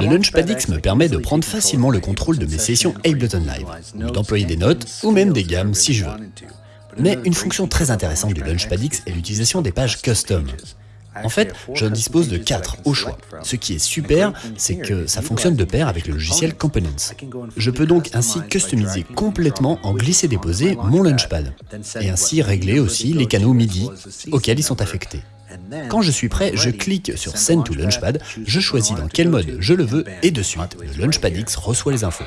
Le Launchpad X me permet de prendre facilement le contrôle de mes sessions Ableton Live, ou d'employer des notes, ou même des gammes si je veux. Mais une fonction très intéressante du Launchpad X est l'utilisation des pages custom. En fait, je dispose de 4 au choix. Ce qui est super, c'est que ça fonctionne de pair avec le logiciel Components. Je peux donc ainsi customiser complètement en glisser-déposer mon Launchpad, et ainsi régler aussi les canaux MIDI auxquels ils sont affectés. Quand je suis prêt, je clique sur Send to Launchpad, je choisis dans quel mode je le veux, et de suite, le Launchpad X reçoit les infos.